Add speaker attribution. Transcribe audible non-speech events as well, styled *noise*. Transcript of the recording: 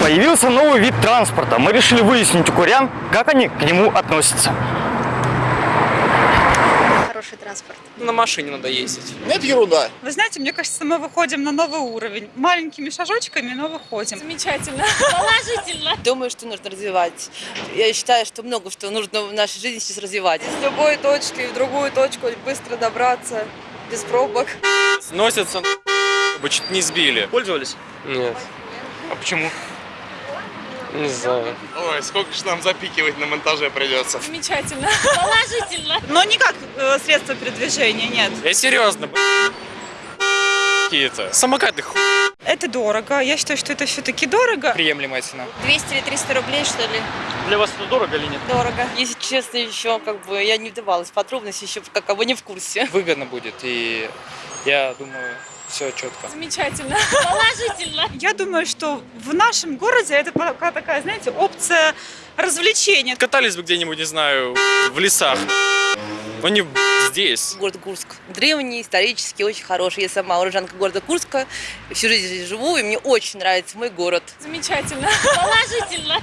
Speaker 1: Появился новый вид транспорта. Мы решили выяснить у курян, как они к нему относятся.
Speaker 2: Хороший транспорт.
Speaker 3: На машине надо ездить.
Speaker 4: Нет, ерунда.
Speaker 5: Вы знаете, мне кажется, мы выходим на новый уровень. Маленькими шажочками, но выходим.
Speaker 2: Замечательно. Положительно. *laughs*
Speaker 6: Думаю, что нужно развивать. Я считаю, что много что нужно в нашей жизни сейчас развивать.
Speaker 7: С любой точки в другую точку быстро добраться, без пробок.
Speaker 3: Сносятся, бы чуть не сбили.
Speaker 1: Пользовались?
Speaker 3: Нет,
Speaker 1: А почему?
Speaker 3: Не знаю.
Speaker 4: Ой, сколько же нам запикивать на монтаже придется.
Speaker 2: Замечательно. Положительно.
Speaker 5: Но не как э, средство передвижения, нет.
Speaker 3: Я серьезно, какие-то. Самокаты ху...
Speaker 5: Это дорого. Я считаю, что это все-таки дорого.
Speaker 3: Приемлемая цена.
Speaker 2: 200 или 300 рублей, что ли?
Speaker 1: Для вас это дорого или нет?
Speaker 2: Дорого.
Speaker 6: Если честно, еще как бы я не вдавалась в подробности, еще пока бы не в курсе.
Speaker 3: Выгодно будет, и я думаю, все четко.
Speaker 2: Замечательно. Положительно.
Speaker 5: Я думаю, что в нашем городе это пока такая, знаете, опция развлечения.
Speaker 3: Катались бы где-нибудь, не знаю, в лесах. Но не здесь.
Speaker 6: Город Курск. Древний, исторический, очень хороший. Я сама уроженка города Курска. Всю жизнь здесь живу, и мне очень нравится мой город.
Speaker 2: Замечательно. Положительно.